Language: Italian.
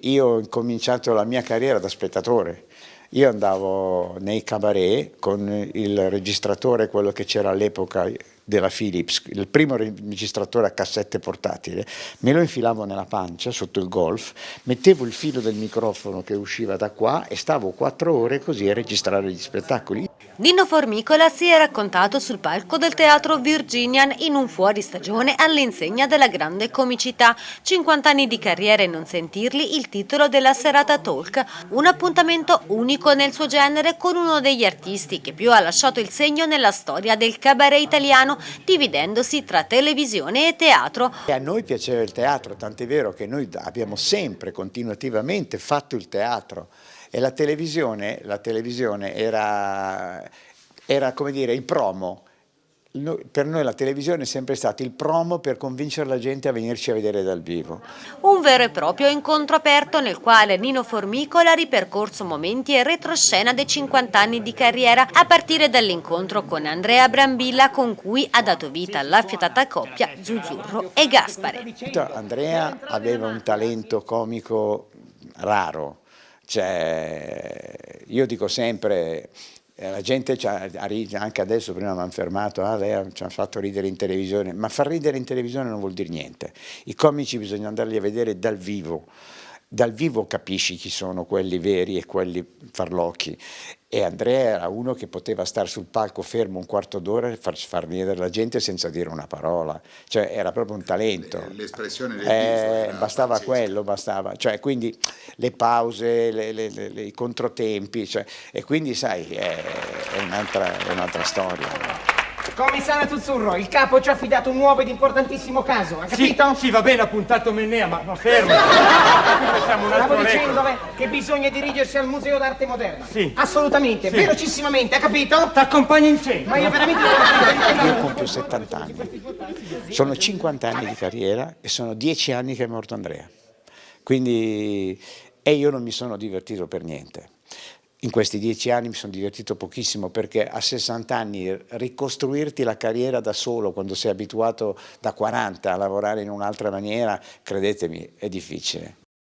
Io ho cominciato la mia carriera da spettatore, io andavo nei cabaret con il registratore, quello che c'era all'epoca della Philips, il primo registratore a cassette portatile, me lo infilavo nella pancia sotto il golf, mettevo il filo del microfono che usciva da qua e stavo quattro ore così a registrare gli spettacoli. Nino Formicola si è raccontato sul palco del teatro Virginian in un fuoristagione all'insegna della grande comicità. 50 anni di carriera e non sentirli, il titolo della serata Talk, un appuntamento unico nel suo genere con uno degli artisti che più ha lasciato il segno nella storia del cabaret italiano, dividendosi tra televisione e teatro. E a noi piaceva il teatro, tant'è vero che noi abbiamo sempre, continuativamente fatto il teatro e la televisione, la televisione era, era come dire il promo, per noi la televisione è sempre stato il promo per convincere la gente a venirci a vedere dal vivo. Un vero e proprio incontro aperto nel quale Nino Formicola ha ripercorso momenti e retroscena dei 50 anni di carriera a partire dall'incontro con Andrea Brambilla con cui ha dato vita all'affiatata coppia Zuzzurro e Gaspare. Andrea aveva un talento comico raro, cioè, io dico sempre, eh, la gente anche adesso prima mi hanno fermato, ah, lei ci ha fatto ridere in televisione, ma far ridere in televisione non vuol dire niente. I comici bisogna andarli a vedere dal vivo, dal vivo capisci chi sono quelli veri e quelli farlocchi e Andrea era uno che poteva stare sul palco fermo un quarto d'ora e far, far venire la gente senza dire una parola, cioè era proprio un talento. L'espressione del eh, Bastava pazzesca. quello, bastava, cioè quindi le pause, le, le, le, i controtempi, cioè, e quindi sai è, è un'altra un storia. Commissario Zuzzurro, il capo ci ha affidato un nuovo ed importantissimo caso, ha capito? Sì, sì va bene, ha puntato Mennea, ma, ma fermo. Stavo dicendo che bisogna dirigersi al Museo d'Arte Moderna. Sì. Assolutamente, sì. velocissimamente, ha capito? Ti accompagno in centro. Ma io veramente... Io compio 70 anni. Sono 50 anni di carriera e sono 10 anni che è morto Andrea. Quindi... E io non mi sono divertito per niente. In questi dieci anni mi sono divertito pochissimo perché a 60 anni ricostruirti la carriera da solo quando sei abituato da 40 a lavorare in un'altra maniera, credetemi, è difficile.